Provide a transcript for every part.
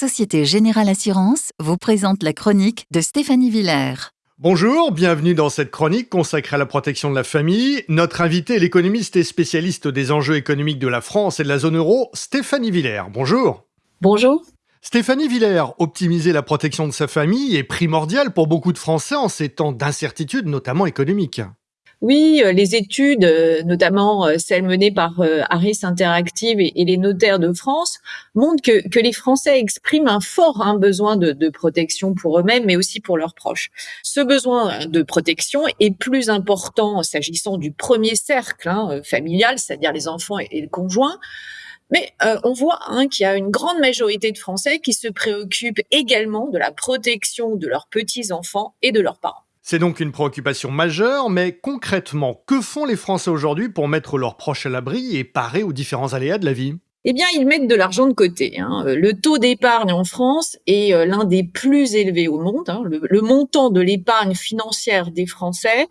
Société Générale Assurance vous présente la chronique de Stéphanie Villers. Bonjour, bienvenue dans cette chronique consacrée à la protection de la famille. Notre invité est l'économiste et spécialiste des enjeux économiques de la France et de la zone euro, Stéphanie Villers. Bonjour. Bonjour. Stéphanie Villers, optimiser la protection de sa famille est primordial pour beaucoup de Français en ces temps d'incertitude, notamment économique. Oui, euh, les études, euh, notamment euh, celles menées par Harris Interactive et les notaires de France, montrent que, les Français expriment un fort hein, besoin de, protection pour eux-mêmes, mais aussi pour leurs proches. Ce besoin de protection est plus important s'agissant du premier cercle hein, familial, c'est-à-dire les enfants et, le conjoint. Mais on voit hein, qu'il y a une grande majorité de Français qui se préoccupent également de la protection de leurs petits-enfants et de leurs parents. C'est donc une préoccupation majeure, mais concrètement, que font les Français aujourd'hui pour mettre leurs proches à l'abri et parer aux différents aléas de la vie? Eh bien, ils mettent de l'argent de côté. Hein. Le taux d'épargne en France est euh, l'un des plus élevés au monde. Hein. le, montant de l'épargne financière des Français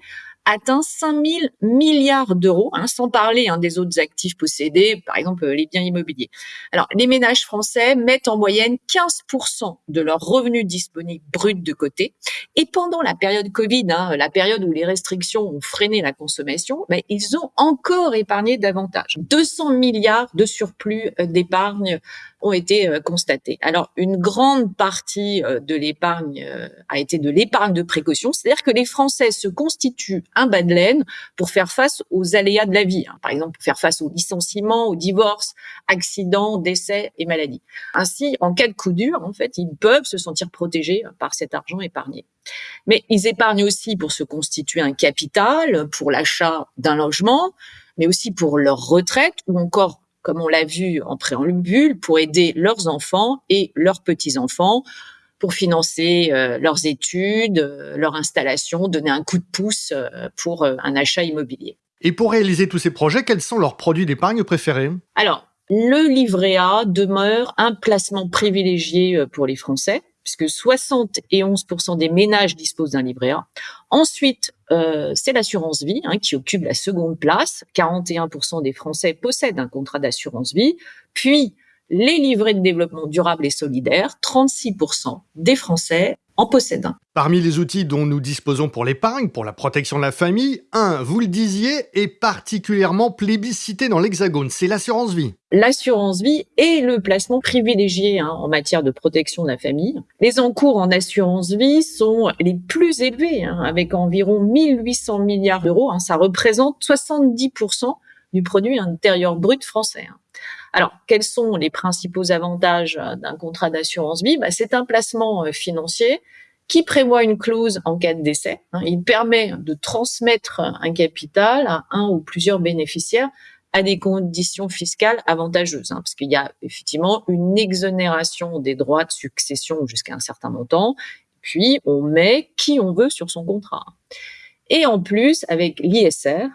atteint 5 000 milliards d'euros, hein, sans parler hein, des autres actifs possédés, par exemple les biens immobiliers. Alors, les ménages français mettent en moyenne 15% de leurs revenus disponibles bruts de côté. Et pendant la période Covid, hein, la période où les restrictions ont freiné la consommation, ben, ils ont encore épargné davantage. 200 milliards de surplus euh, d'épargne ont été euh, constatés. Alors, une grande partie euh, de l'épargne euh, a été de l'épargne de précaution, c'est-à-dire que les Français se constituent un bas de laine pour faire face aux aléas de la vie, hein. par exemple pour faire face aux licenciements, aux divorces, accidents, décès et maladies. Ainsi, en cas de coup dur, en fait, ils peuvent se sentir protégés par cet argent épargné. Mais ils épargnent aussi pour se constituer un capital, pour l'achat d'un logement, mais aussi pour leur retraite ou encore comme on l'a vu en préambule, pour aider leurs enfants et leurs petits-enfants pour financer euh, leurs études, euh, leur installation, donner un coup de pouce euh, pour un achat immobilier. Et pour réaliser tous ces projets, quels sont leurs produits d'épargne préférés? Alors, le livret A demeure un placement privilégié pour les Français puisque 71% des ménages disposent d'un livret A. Ensuite, euh, c'est l'assurance vie hein, qui occupe la seconde place. 41% des Français possèdent un contrat d'assurance vie. Puis, les livrets de développement durable et solidaire, 36% des Français en un. Parmi les outils dont nous disposons pour l'épargne, pour la protection de la famille, un, vous le disiez, est particulièrement plébiscité dans l'Hexagone, c'est l'assurance vie. L'assurance vie est le placement privilégié hein, en matière de protection de la famille. Les encours en assurance vie sont les plus élevés, hein, avec environ 1800 milliards d'euros. Hein. ça représente 70% du produit intérieur brut français. Alors, quels sont les principaux avantages euh, d'un contrat d'assurance vie? Bah, C'est un placement euh, financier qui prévoit une clause en cas de décès. Hein. Il permet de transmettre un capital à un ou plusieurs bénéficiaires à des conditions fiscales avantageuses, hein, parce qu'il y a effectivement une exonération des droits de succession jusqu'à un certain montant, puis on met qui on veut sur son contrat. Et en plus, avec l'ISR,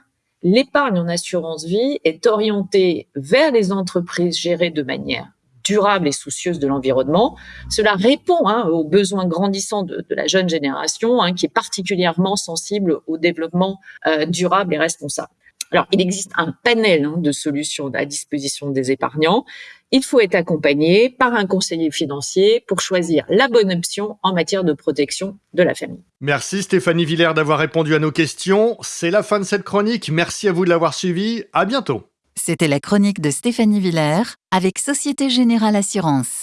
l'épargne en assurance vie est orientée vers les entreprises gérées de manière durable et soucieuse de l'environnement. Cela répond hein, aux besoins grandissants de, la jeune génération, hein, qui est particulièrement sensible au développement euh, durable et responsable. Alors, il existe un panel hein, de solutions à disposition des épargnants. Il faut être accompagné par un conseiller financier pour choisir la bonne option en matière de protection de la famille. Merci Stéphanie Villers d'avoir répondu à nos questions. C'est la fin de cette chronique. Merci à vous de l'avoir suivi. À bientôt. C'était la chronique de Stéphanie Villers avec Société Générale Assurance.